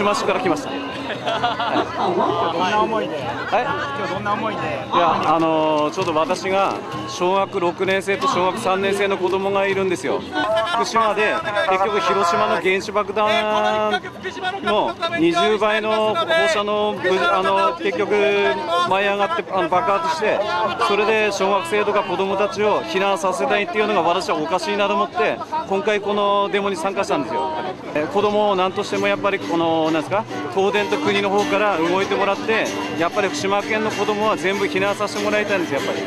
島市から来ました。はい、どんな思いで。はい。今日どんな思いで？いや、あのー、ちょっと私が小学6年生と小学3年生の子供がいるんですよ。福島で結局広島の原子爆弾の20倍の放射のあの結局舞い上がってあの爆発してそれで小学生とか子供たちを避難させたいっていうのが私はおかしいなと思って今回このデモに参加したんですよ。え子供を何としてもやっぱりこのなんですか東電と国の方から動いてもらってやっぱり福島県の子供は全部避難させてもらいたいんですやっぱり。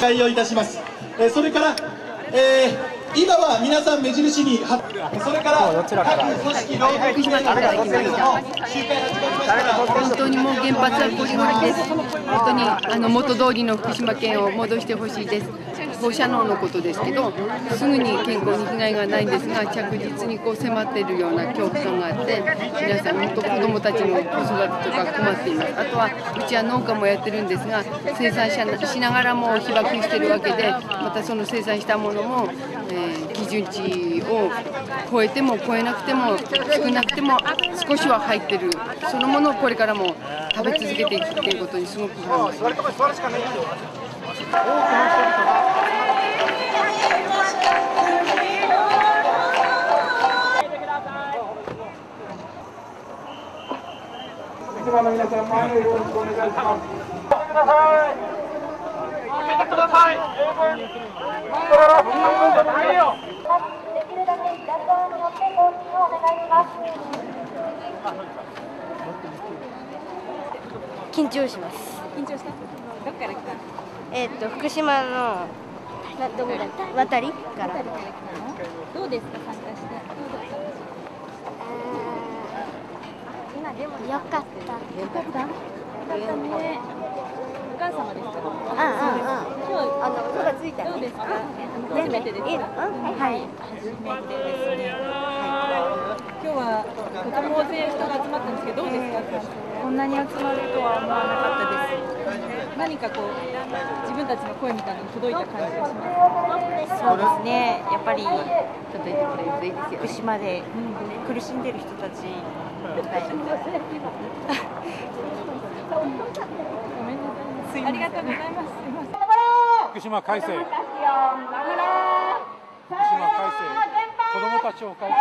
対応いたします。えそれから、えー、今は皆さん目印にそれから各組織労働組合の本当にもう原発はこりごりです。本当にあの元通りの福島県を戻してほしいです。放射能のことですけどすぐに健康に被害がないんですが着実にこう迫っているような恐怖感があって皆さん本当子どもたちの子育てとか困っていますあとはうちは農家もやってるんですが生産者しながらも被爆してるわけでまたその生産したものも、えー、基準値を超えても超えなくても少なくても少しは入ってるそのものをこれからも食べ続けていくっていうことにすごく思います。多くの人々がの皆さん前よろしくお願いします。ください。開けてください。緊張します。緊張した？どっから来た？えっ、と福島のどこだ渡りから。どうですか参加して？今でもよかった。よかった。よか？ったね。お母様ですか？あああ今日あの音がついた、どうですか。初めてです。はい。初めてですね。はい。今日はとても大勢人が集まったんですけどどうですか？こんなに集まるとは思わなかったです。何かこう自分たちの声みたいなの届いた感じがしますそうですね。やっぱりちょっと言ってくれるといいですよ。福島で苦しんでる人たち、はい、ありがとうございます。福島改正福島改正子どもたちを改正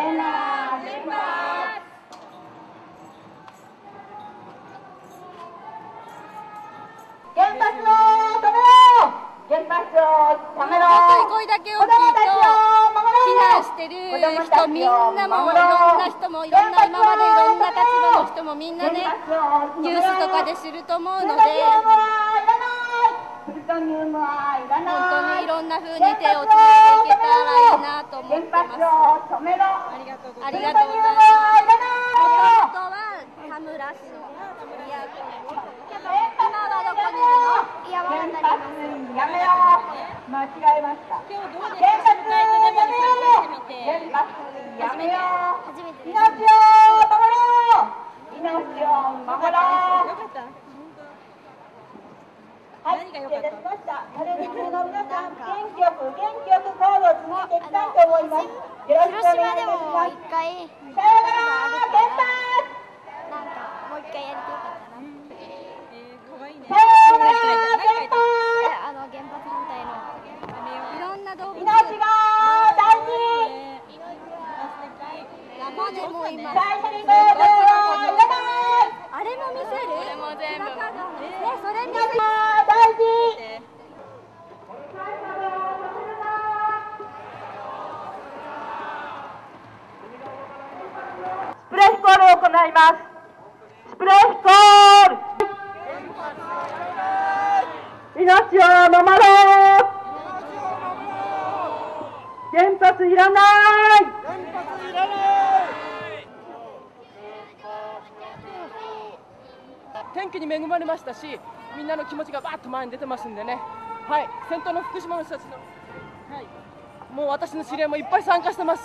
声だけ大きいと避難してる人みんなもいろんな人もいろんな今までいろんな立場の人もみんなねニュースとかで知ると思うので本当にいろんな風に手をつないでいけたらいいなと思ってます。ありがとうございます。ありがとうございます。本当は田村市の宮古やめよう間違えました今日どうですか原発やめよう命を守ろう命を守ろうはい、失礼いたしの皆さん、元気よく元気よく行動を続けていきたいと思います。よろしくお願いします。さよなら、原発なんか、もう一回やりたかった。あの原発反対のいろんな動物命が大事生でもいますあいらない。天気に恵まれましたしみんなの気持ちがバーッと前に出てますんでね。はい。先頭の福島の人たちの、はい、もう私の知り合いもいっぱい参加してます。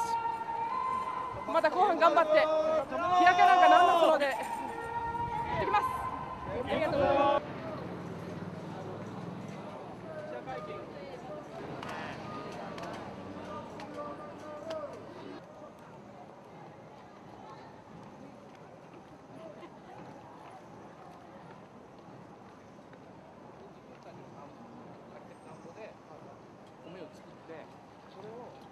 また後半頑張って日焼けなんかなんますので。行ってきますありがとうございます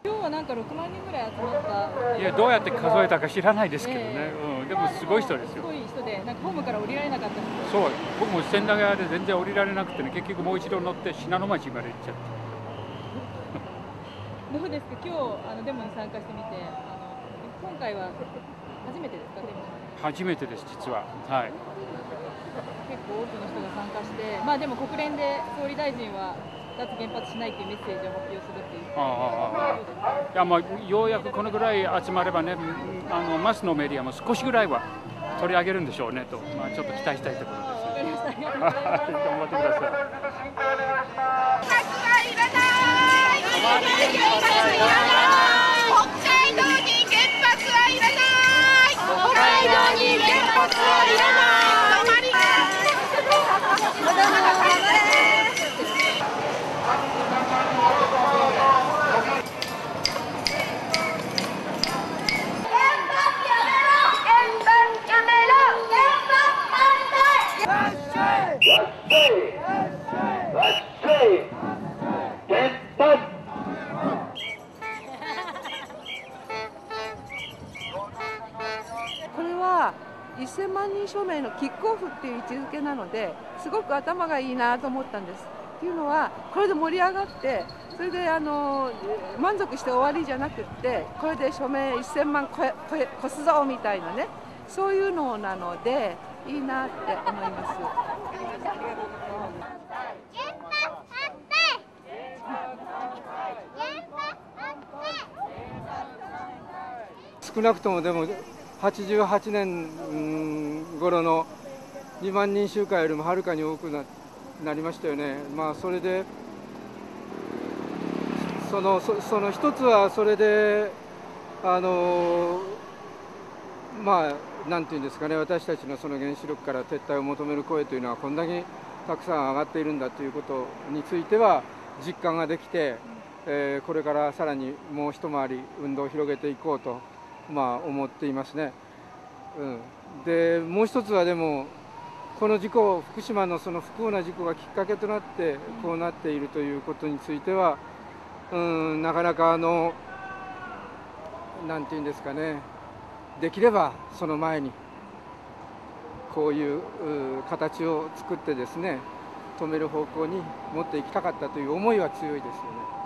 今日はなんか6万人ぐらい集まった。いやどうやって数えたか知らないですけどね、えうん、でもすごい人ですよ。すごい人でなんかホームから降りられなかった人そう。僕も千駄ヶ谷で全然降りられなくてね結局もう一度乗って信濃町まで行っちゃって。どうですか？今日あのデモに参加してみてあの今回は初めてですか？デモ。初めてです実は。はい。結構多くの人が参加してまあでも国連で総理大臣は脱原発しないっていうメッセージを発表するっていうああああ。いやまあようやくこのぐらい集まればねあのマスのメディアも少しぐらいは取り上げるんでしょうねと、まあ、ちょっと期待したいところです。わかりましたありがとうございます頑張ってくださいこれは1000万人署名のキックオフっていう位置づけなのですごく頭がいいなと思ったんです。っていうのはこれで盛り上がってそれであの満足して終わりじゃなくってこれで署名1000万超え超え越すぞみたいなねそういうのなのでいいなって思います。少なくともでも88年頃の2万人集会よりもはるかに多くななりましたよね。まあそれでそのそその一つはそれであのまあなんていうんですかね私たちのその原子力から撤退を求める声というのはこんだけたくさん上がっているんだということについては実感ができて、えーこれからさらにもう一回り運動を広げていこうと、まあ、思っていますね。うん、でもう一つはでもこの事故福島のその不幸な事故がきっかけとなってこうなっているということについては、うん、なかなかあのなんていうんですかねできればその前にこういう形を作ってですね止める方向に持っていきたかったという思いは強いですよね。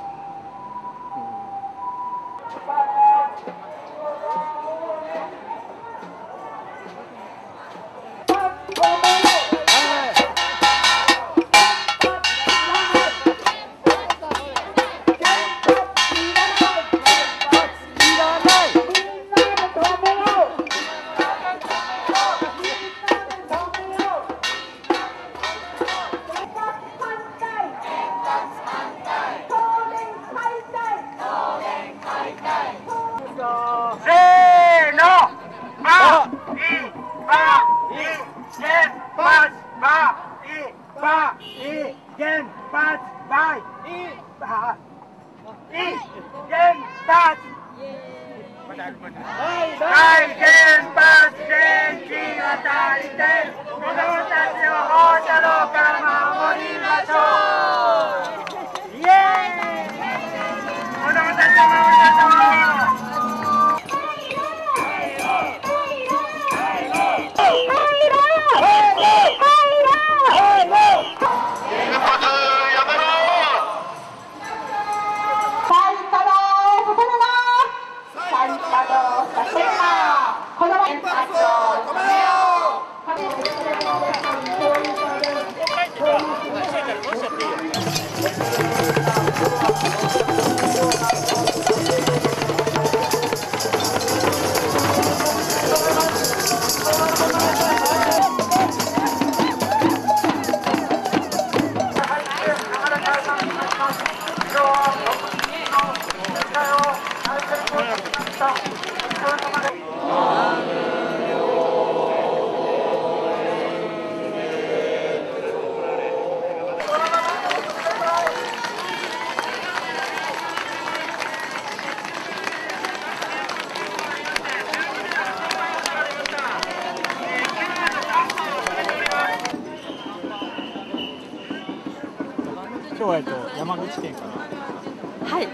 えと山口県からはい。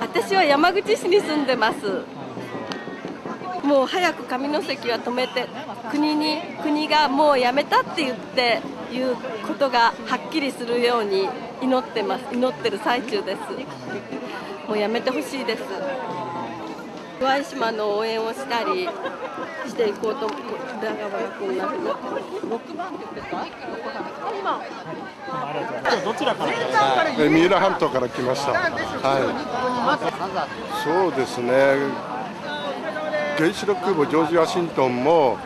私は山口市に住んでます。もう早く上関は止めて国に国がもうやめたって言っていうことがはっきりするように祈ってます。祈ってる最中です。もうやめてほしいです。岩井島の応援をしたりしていこうと宇田川君なふうに6番って言ってた？今どちらから三浦半島から来ました。はい。そうですね。原子力空母ジョージ・ワシントンも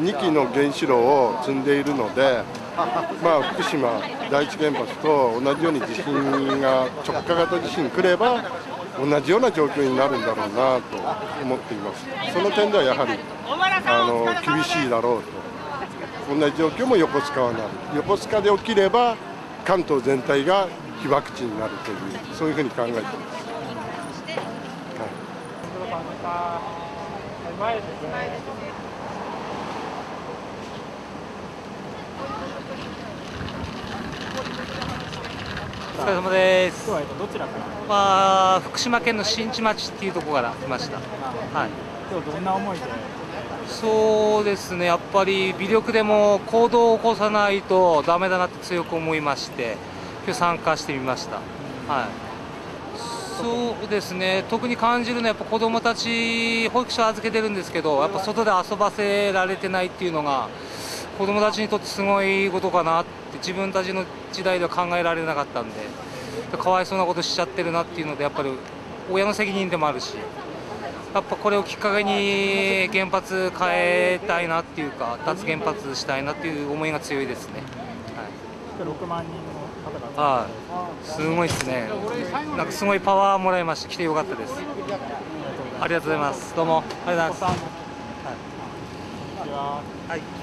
2機の原子炉を積んでいるので、まあ、福島第一原発と同じように地震が直下型地震来れば同じような状況になるんだろうなと思っていますその点ではやはりあの厳しいだろうと同じ状況も横須賀はなる横須賀で起きれば関東全体が被爆地になるというそういうふうに考えています。はい前ですね。お疲れ様です。今日はどちらから？まあ福島県の新地町っていうところから来ました。はい。今日どんな思いで？そうですね。やっぱり微力でも行動を起こさないとダメだなって強く思いまして、今日参加してみました。はい。そうですね特に感じるのはやっぱ子どもたち保育所預けてるんですけどやっぱ外で遊ばせられてないっていうのが子どもたちにとってすごいことかなって自分たちの時代では考えられなかったんでかわいそうなことしちゃってるなっていうのでやっぱり親の責任でもあるしやっぱこれをきっかけに原発変えたいなっていうか脱原発したいなっていう思いが強いですね。はい、6万人はい、すごいですね。なんかすごいパワーもらいました。来てよかったです。ありがとうございます。どうもありがとうございます。はい。はい。